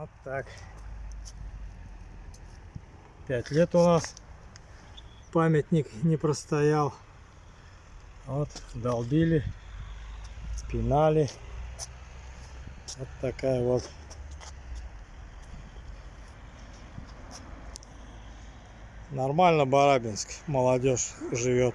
Вот так. Пять лет у нас памятник не простоял. Вот, долбили, спинали. Вот такая вот Нормально Барабинск, молодежь живет.